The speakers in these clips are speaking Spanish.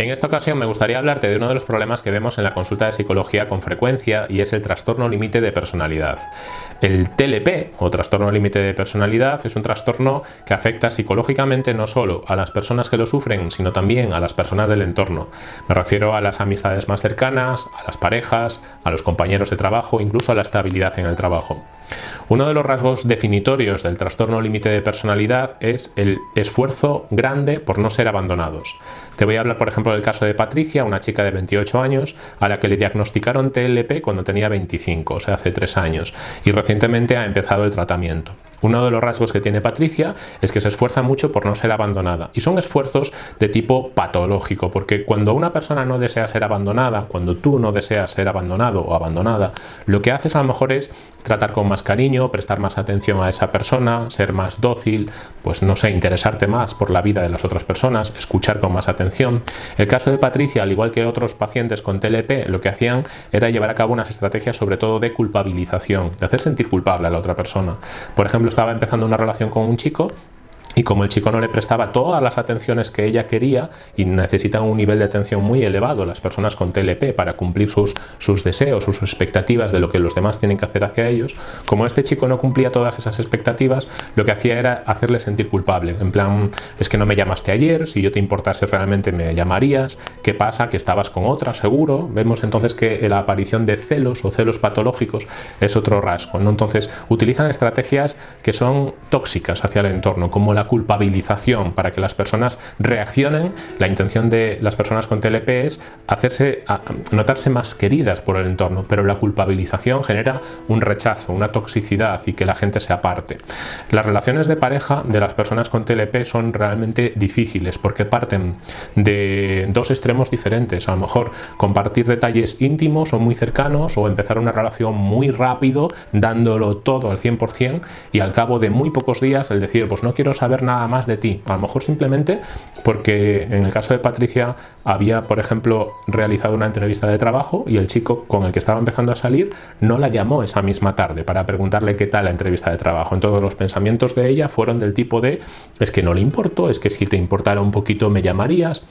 En esta ocasión me gustaría hablarte de uno de los problemas que vemos en la consulta de psicología con frecuencia y es el trastorno límite de personalidad. El TLP o trastorno límite de personalidad es un trastorno que afecta psicológicamente no solo a las personas que lo sufren, sino también a las personas del entorno. Me refiero a las amistades más cercanas, a las parejas, a los compañeros de trabajo, incluso a la estabilidad en el trabajo. Uno de los rasgos definitorios del trastorno límite de personalidad es el esfuerzo grande por no ser abandonados. Te voy a hablar, por ejemplo, del caso de Patricia, una chica de 28 años a la que le diagnosticaron TLP cuando tenía 25, o sea, hace 3 años, y recientemente ha empezado el tratamiento. Uno de los rasgos que tiene Patricia es que se esfuerza mucho por no ser abandonada y son esfuerzos de tipo patológico porque cuando una persona no desea ser abandonada, cuando tú no deseas ser abandonado o abandonada, lo que haces a lo mejor es tratar con más cariño, prestar más atención a esa persona, ser más dócil, pues no sé, interesarte más por la vida de las otras personas, escuchar con más atención. El caso de Patricia, al igual que otros pacientes con TLP, lo que hacían era llevar a cabo unas estrategias sobre todo de culpabilización, de hacer sentir culpable a la otra persona. Por ejemplo, estaba empezando una relación con un chico y como el chico no le prestaba todas las atenciones que ella quería y necesitan un nivel de atención muy elevado las personas con TLP para cumplir sus, sus deseos, sus expectativas de lo que los demás tienen que hacer hacia ellos, como este chico no cumplía todas esas expectativas, lo que hacía era hacerle sentir culpable. En plan, es que no me llamaste ayer, si yo te importase realmente me llamarías, ¿qué pasa? Que estabas con otra, seguro. Vemos entonces que la aparición de celos o celos patológicos es otro rasgo. ¿no? Entonces, utilizan estrategias que son tóxicas hacia el entorno, como la culpabilización para que las personas reaccionen. La intención de las personas con TLP es hacerse, notarse más queridas por el entorno, pero la culpabilización genera un rechazo, una toxicidad y que la gente se aparte. Las relaciones de pareja de las personas con TLP son realmente difíciles porque parten de dos extremos diferentes. A lo mejor compartir detalles íntimos o muy cercanos o empezar una relación muy rápido dándolo todo al 100% y al cabo de muy pocos días el decir pues no quiero saber nada más de ti. A lo mejor simplemente porque en el caso de Patricia había, por ejemplo, realizado una entrevista de trabajo y el chico con el que estaba empezando a salir no la llamó esa misma tarde para preguntarle qué tal la entrevista de trabajo. En todos los pensamientos de ella fueron del tipo de es que no le importó, es que si te importara un poquito me llamarías,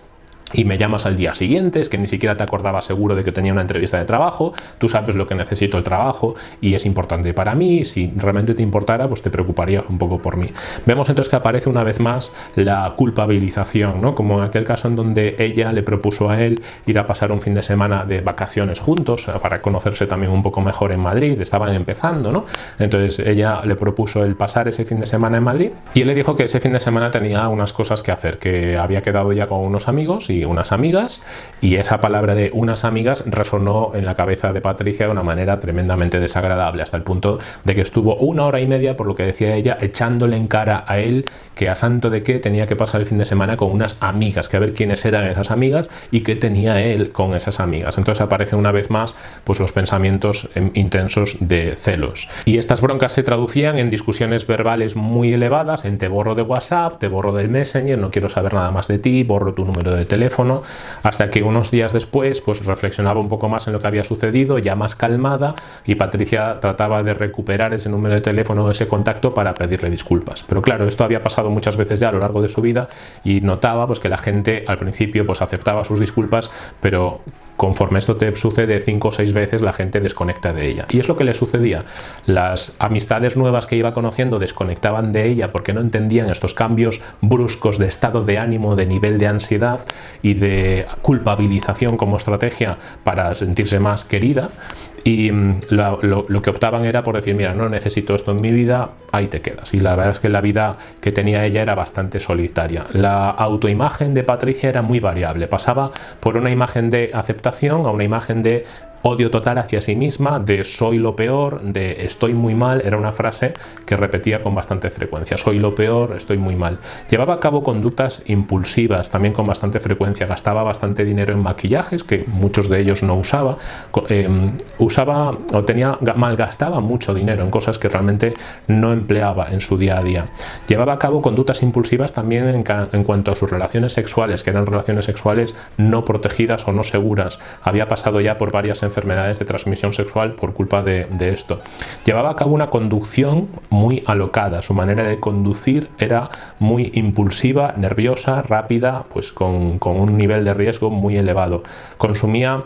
y me llamas al día siguiente, es que ni siquiera te acordabas seguro de que tenía una entrevista de trabajo, tú sabes lo que necesito el trabajo y es importante para mí, si realmente te importara, pues te preocuparías un poco por mí. Vemos entonces que aparece una vez más la culpabilización, ¿no? como en aquel caso en donde ella le propuso a él ir a pasar un fin de semana de vacaciones juntos, para conocerse también un poco mejor en Madrid, estaban empezando, ¿no? entonces ella le propuso el pasar ese fin de semana en Madrid y él le dijo que ese fin de semana tenía unas cosas que hacer, que había quedado ya con unos amigos y unas amigas y esa palabra de unas amigas resonó en la cabeza de Patricia de una manera tremendamente desagradable hasta el punto de que estuvo una hora y media por lo que decía ella echándole en cara a él que a santo de que tenía que pasar el fin de semana con unas amigas que a ver quiénes eran esas amigas y qué tenía él con esas amigas. Entonces aparecen una vez más pues los pensamientos em, intensos de celos. Y estas broncas se traducían en discusiones verbales muy elevadas en te borro de whatsapp te borro del messenger no quiero saber nada más de ti borro tu número de teléfono hasta que unos días después pues reflexionaba un poco más en lo que había sucedido, ya más calmada, y Patricia trataba de recuperar ese número de teléfono, ese contacto para pedirle disculpas. Pero claro, esto había pasado muchas veces ya a lo largo de su vida y notaba pues que la gente al principio pues aceptaba sus disculpas, pero conforme esto te sucede cinco o seis veces, la gente desconecta de ella. Y es lo que le sucedía. Las amistades nuevas que iba conociendo desconectaban de ella porque no entendían estos cambios bruscos de estado de ánimo, de nivel de ansiedad y de culpabilización como estrategia para sentirse más querida. Y mm, lo, que optaban era por decir, mira, no necesito esto en mi vida, ahí te quedas. Y la verdad es que la vida que tenía ella era bastante solitaria. La autoimagen de Patricia era muy variable. Pasaba por una imagen de aceptación a una imagen de odio total hacia sí misma, de soy lo peor, de estoy muy mal, era una frase que repetía con bastante frecuencia, soy lo peor, estoy muy mal. Llevaba a cabo conductas impulsivas también con bastante frecuencia, gastaba bastante dinero en maquillajes, que muchos de ellos no usaba, em, usaba o tenía, malgastaba mucho dinero en cosas que realmente no empleaba en su día a día. Llevaba a cabo conductas impulsivas también en, en cuanto a sus relaciones sexuales, que eran relaciones sexuales no protegidas o no seguras. Había pasado ya por varias enfermedades de transmisión sexual por culpa de, esto. Llevaba a cabo una conducción muy alocada, su manera de conducir era muy impulsiva, nerviosa, rápida, pues con, con un nivel de riesgo muy elevado. Consumía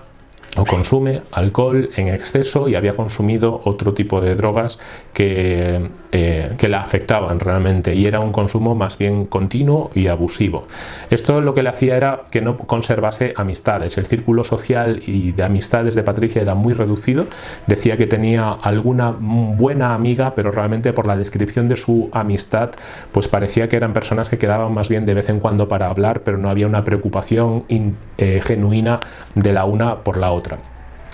o consume alcohol en exceso y había consumido otro tipo de drogas que, eh, que, la afectaban realmente y era un consumo más bien continuo y abusivo. Esto lo que le hacía era que no conservase amistades. El círculo social y de amistades de Patricia era muy reducido. Decía que tenía alguna buena amiga, pero realmente por la descripción de su amistad, pues parecía que eran personas que quedaban más bien de vez en cuando para hablar, pero no había una preocupación eh, genuina de la una por la otra.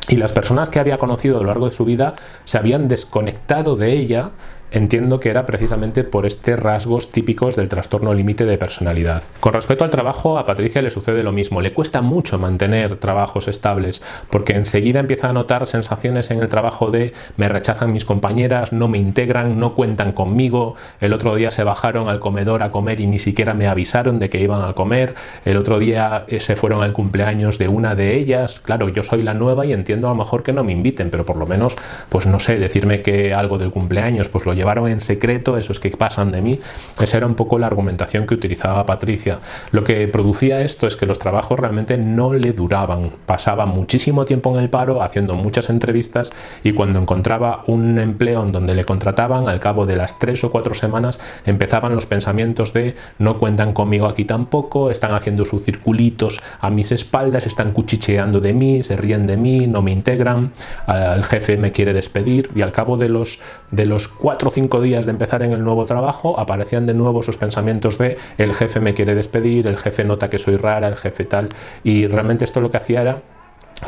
Y las personas que había conocido a lo largo de su vida se habían desconectado de ella entiendo que era precisamente por estos rasgos típicos del trastorno límite de personalidad. Con respecto al trabajo, a Patricia le sucede lo mismo. Le cuesta mucho mantener trabajos estables porque enseguida empieza a notar sensaciones en el trabajo de me rechazan mis compañeras, no me integran, no cuentan conmigo. El otro día se bajaron al comedor a comer y ni siquiera me avisaron de que iban a comer. El otro día eh, se fueron al cumpleaños de una de ellas. Claro, yo soy la nueva y entiendo a lo mejor que no me inviten, pero por lo menos, pues no sé, decirme que algo del cumpleaños, pues lo llevaron en secreto, esos que pasan de mí. Esa era un poco la argumentación que utilizaba Patricia. Lo que producía esto es que los trabajos realmente no le duraban. Pasaba muchísimo tiempo en el paro haciendo muchas entrevistas y cuando encontraba un empleo en donde le contrataban, al cabo de las tres o cuatro semanas empezaban los pensamientos de no cuentan conmigo aquí tampoco, están haciendo sus circulitos a mis espaldas, están cuchicheando de mí, se ríen de mí, no me integran, el jefe me quiere despedir y al cabo de los, de los cuatro cinco días de empezar en el nuevo trabajo, aparecían de nuevo sus pensamientos de el jefe me quiere despedir, el jefe nota que soy rara, el jefe tal, y realmente esto lo que hacía era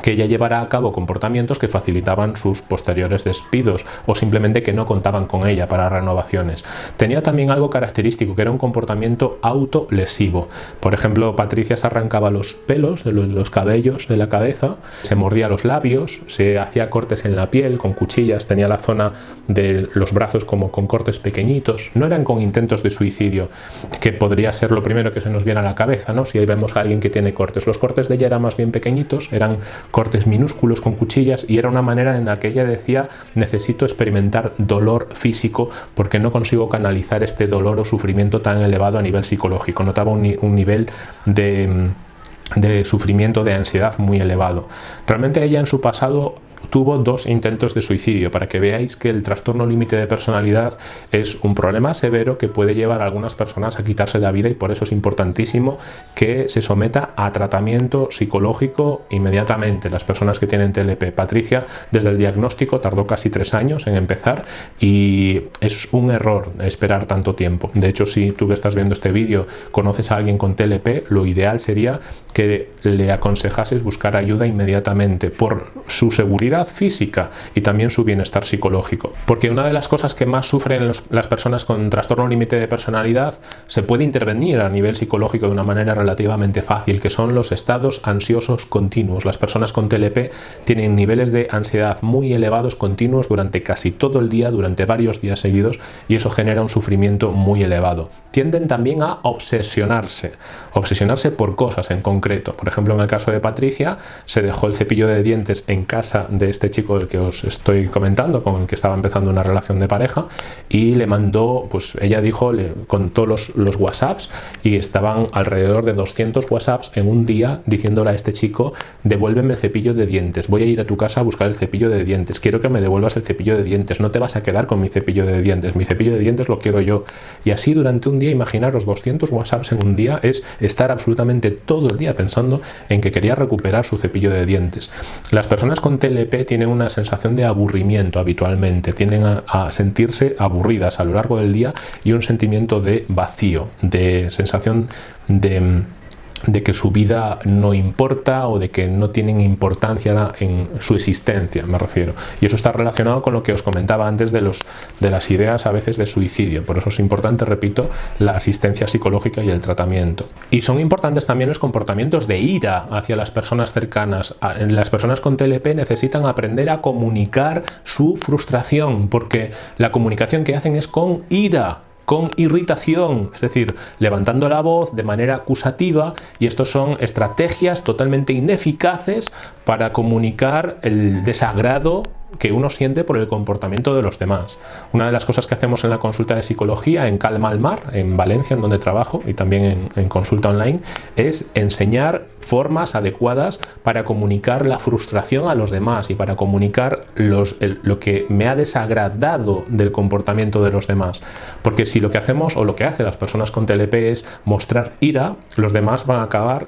que ella llevara a cabo comportamientos que facilitaban sus posteriores despidos o simplemente que no contaban con ella para renovaciones. Tenía también algo característico que era un comportamiento autolesivo. Por ejemplo, Patricia se arrancaba los pelos, los cabellos de la cabeza, se mordía los labios, se hacía cortes en la piel con cuchillas, tenía la zona de los brazos como con cortes pequeñitos. No eran con intentos de suicidio, que podría ser lo primero que se nos viene a la cabeza, ¿no? Si ahí vemos a alguien que tiene cortes. Los cortes de ella eran más bien pequeñitos, eran cortes minúsculos con cuchillas y era una manera en la que ella decía necesito experimentar dolor físico porque no consigo canalizar este dolor o sufrimiento tan elevado a nivel psicológico. Notaba un, un nivel de de sufrimiento, de ansiedad muy elevado. Realmente ella en su pasado tuvo dos intentos de suicidio, para que veáis que el trastorno límite de personalidad es un problema severo que puede llevar a algunas personas a quitarse la vida y por eso es importantísimo que se someta a tratamiento psicológico inmediatamente. Las personas que tienen TLP, Patricia, desde el diagnóstico tardó casi tres años en empezar y es un error esperar tanto tiempo. De hecho, si tú que estás viendo este vídeo conoces a alguien con TLP, lo ideal sería que le aconsejases buscar ayuda inmediatamente por su seguridad física y también su bienestar psicológico. Porque una de las cosas que más sufren las personas con trastorno límite de personalidad se puede intervenir a nivel psicológico de una manera relativamente fácil, que son los estados ansiosos continuos. Las personas con TLP tienen niveles de ansiedad muy elevados continuos durante casi todo el día, durante varios días seguidos, y eso genera un sufrimiento muy elevado. Tienden también a obsesionarse, obsesionarse por cosas en concreto. Por ejemplo, en el caso de Patricia, se dejó el cepillo de dientes en casa de este chico del que os estoy comentando, con el que estaba empezando una relación de pareja, y le mandó, pues ella dijo, le contó los, los WhatsApps y estaban alrededor de 200 WhatsApps en un día diciéndole a este chico, devuélveme el cepillo de dientes, voy a ir a tu casa a buscar el cepillo de dientes, quiero que me devuelvas el cepillo de dientes, no te vas a quedar con mi cepillo de dientes, mi cepillo de dientes lo quiero yo. Y así durante un día, imaginaros 200 WhatsApps en un día, es estar absolutamente todo el día pensando en que quería recuperar su cepillo de dientes. Las personas con TLP tienen una sensación de aburrimiento habitualmente, tienden a, sentirse aburridas a lo largo del día y un sentimiento de vacío, de sensación de de que su vida no importa o de que no tienen importancia en su existencia, me refiero. Y eso está relacionado con lo que os comentaba antes de, los, de las ideas a veces de suicidio. Por eso es importante, repito, la asistencia psicológica y el tratamiento. Y son importantes también los comportamientos de ira hacia las personas cercanas. Las personas con TLP necesitan aprender a comunicar su frustración porque la comunicación que hacen es con ira con irritación, es decir, levantando la voz de manera acusativa y estos son estrategias totalmente ineficaces para comunicar el desagrado que uno siente por el comportamiento de los demás. Una de las cosas que hacemos en la consulta de psicología en Calma al Mar, en Valencia, en donde trabajo, y también en, consulta online, es enseñar formas adecuadas para comunicar la frustración a los demás y para comunicar lo que me ha desagradado del comportamiento de los demás. Porque si lo que hacemos o lo que hacen las personas con TLP es mostrar ira, los demás van a acabar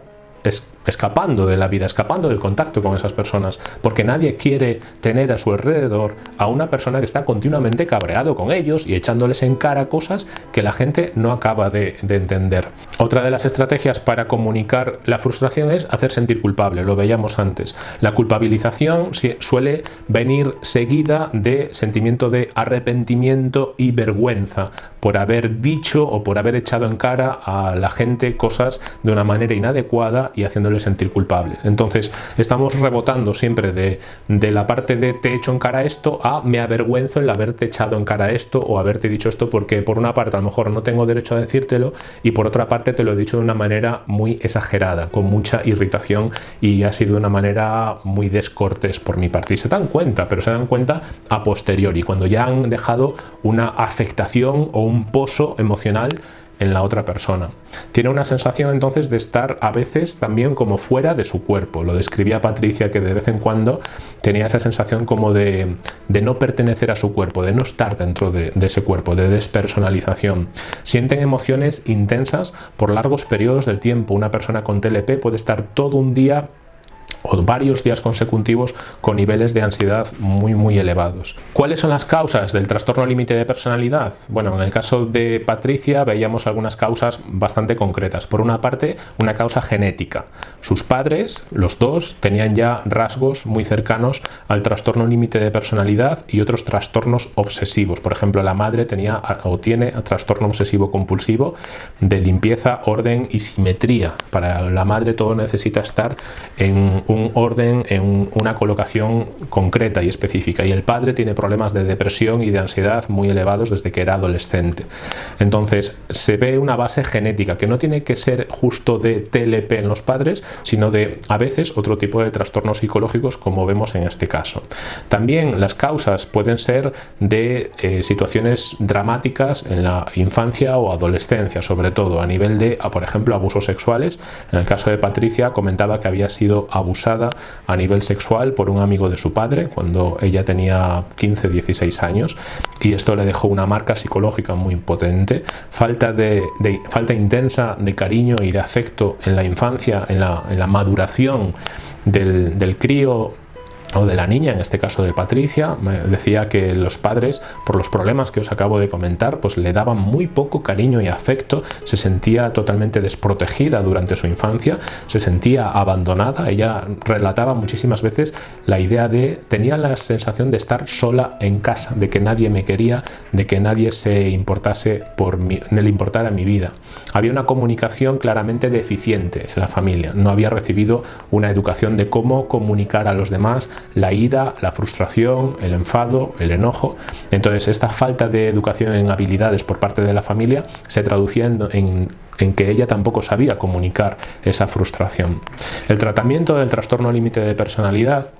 escapando de la vida, escapando del contacto con esas personas, porque nadie quiere tener a su alrededor a una persona que está continuamente cabreado con ellos y echándoles en cara cosas que la gente no acaba de, entender. Otra de las estrategias para comunicar la frustración es hacer sentir culpable, lo veíamos antes. La culpabilización suele venir seguida de sentimiento de arrepentimiento y vergüenza por haber dicho o por haber echado en cara a la gente cosas de una manera inadecuada y haciendo sentir culpables. Entonces estamos rebotando siempre de, de la parte de te he hecho en cara esto a me avergüenzo el haberte echado en cara esto o haberte dicho esto porque por una parte a lo mejor no tengo derecho a decírtelo y por otra parte te lo he dicho de una manera muy exagerada, con mucha irritación y ha sido de una manera muy descortés por mi parte. Y se dan cuenta, pero se dan cuenta a posteriori, cuando ya han dejado una afectación o un pozo emocional en la otra persona. Tiene una sensación entonces de estar a veces también como fuera de su cuerpo. Lo describía Patricia que de vez en cuando tenía esa sensación como de, no pertenecer a su cuerpo, de no estar dentro de, de ese cuerpo, de despersonalización. Sienten emociones intensas por largos periodos del tiempo. Una persona con TLP puede estar todo un día o varios días consecutivos con niveles de ansiedad muy muy elevados. ¿Cuáles son las causas del trastorno límite de personalidad? Bueno, en el caso de Patricia veíamos algunas causas bastante concretas. Por una parte, una causa genética. Sus padres, los dos, tenían ya rasgos muy cercanos al trastorno límite de personalidad y otros trastornos obsesivos. Por ejemplo, la madre tenía o tiene trastorno obsesivo compulsivo de limpieza, orden y simetría. Para la madre todo necesita estar en un orden en una colocación concreta y específica y el padre tiene problemas de depresión y de ansiedad muy elevados desde que era adolescente. Entonces se ve una base genética que no tiene que ser justo de TLP en los padres, sino de a veces otro tipo de trastornos psicológicos como vemos en este caso. También las causas pueden ser de eh, situaciones dramáticas en la infancia o adolescencia, sobre todo a nivel de, por ejemplo, abusos sexuales. En el caso de Patricia comentaba que había sido abusada a nivel sexual por un amigo de su padre cuando ella tenía 15-16 años y esto le dejó una marca psicológica muy potente, falta, de, falta intensa de cariño y de afecto en la infancia, en la, maduración del, del crío o de la niña, en este caso de Patricia, me decía que los padres, por los problemas que os acabo de comentar, pues le daban muy poco cariño y afecto, se sentía totalmente desprotegida durante su infancia, se sentía abandonada, ella relataba muchísimas veces la idea de, tenía la sensación de estar sola en casa, de que nadie me quería, de que nadie se importase por mí, le importara mi vida. Había una comunicación claramente deficiente en la familia, no había recibido una educación de cómo comunicar a los demás, la ira, la frustración, el enfado, el enojo. Entonces esta falta de educación en habilidades por parte de la familia se traducía en, en que ella tampoco sabía comunicar esa frustración. El tratamiento del trastorno límite de personalidad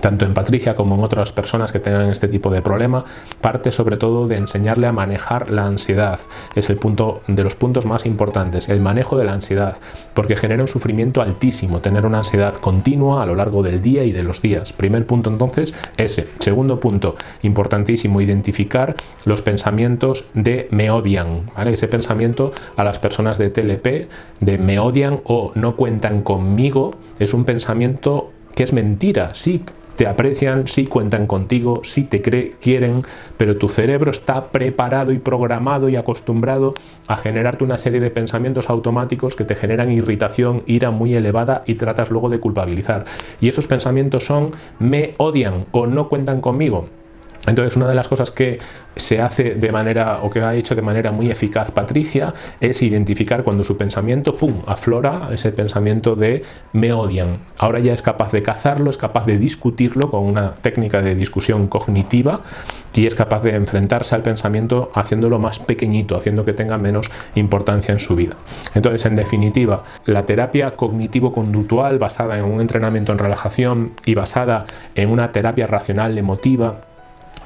tanto en Patricia como en otras personas que tengan este tipo de problema, parte sobre todo de enseñarle a manejar la ansiedad. Es el punto de los puntos más importantes, el manejo de la ansiedad, porque genera un sufrimiento altísimo tener una ansiedad continua a lo largo del día y de los días. Primer punto entonces, ese. Segundo punto, importantísimo, identificar los pensamientos de me odian, Ese pensamiento a las personas de TLP de me odian o no cuentan conmigo, es un pensamiento que es mentira, sí te aprecian, sí cuentan contigo, sí te quieren, pero tu cerebro está preparado y programado y acostumbrado a generarte una serie de pensamientos automáticos que te generan irritación, ira muy elevada y tratas luego de culpabilizar. Y esos pensamientos son me odian o no cuentan conmigo. Entonces una de las cosas que se hace de manera o que ha hecho de manera muy eficaz Patricia es identificar cuando su pensamiento, pum, aflora ese pensamiento de me odian. Ahora ya es capaz de cazarlo, es capaz de discutirlo con una técnica de discusión cognitiva y es capaz de enfrentarse al pensamiento haciéndolo más pequeñito, haciendo que tenga menos importancia en su vida. Entonces, en definitiva, la terapia cognitivo-conductual basada en un entrenamiento en relajación y basada en una terapia racional emotiva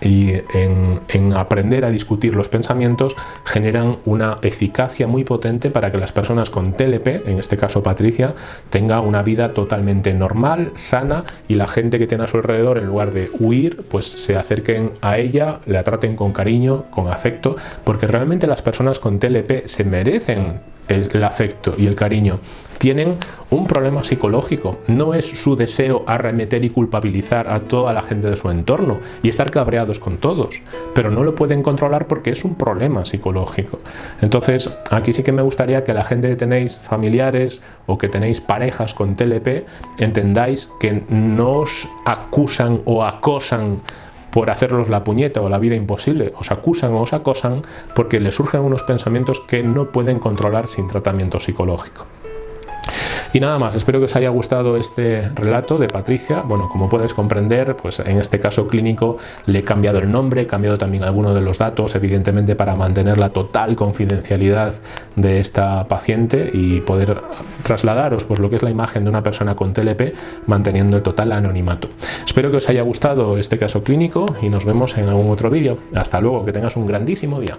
y en, aprender a discutir los pensamientos generan una eficacia muy potente para que las personas con TLP, en este caso Patricia, tenga una vida totalmente normal, sana y la gente que tiene a su alrededor en lugar de huir, pues se acerquen a ella, la traten con cariño, con afecto, porque realmente las personas con TLP se merecen el afecto y el cariño. Tienen un problema psicológico, no es su deseo arremeter y culpabilizar a toda la gente de su entorno y estar con todos, pero no lo pueden controlar porque es un problema psicológico. Entonces, aquí sí que me gustaría que la gente que tenéis familiares o que tenéis parejas con TLP, entendáis que no os acusan o acosan por hacerlos la puñeta o la vida imposible, os acusan o os acosan porque les surgen unos pensamientos que no pueden controlar sin tratamiento psicológico. Y nada más, espero que os haya gustado este relato de Patricia. Bueno, como puedes comprender, pues en este caso clínico le he cambiado el nombre, he cambiado también algunos de los datos, evidentemente para mantener la total confidencialidad de esta paciente y poder trasladaros pues lo que es la imagen de una persona con TLP manteniendo el total anonimato. Espero que os haya gustado este caso clínico y nos vemos en algún otro vídeo. Hasta luego, que tengas un grandísimo día.